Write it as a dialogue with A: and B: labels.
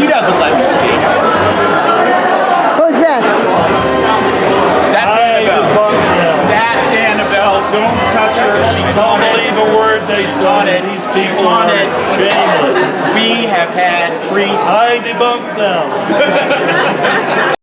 A: He doesn't let me speak.
B: Who's this?
A: That's
C: I
A: Annabelle. That's Annabelle. Don't touch her. She's
C: Don't
A: on it.
C: believe a word they
A: She's on it.
C: These
A: She's on it.
C: shameless.
A: We have had priests
C: I debunk them.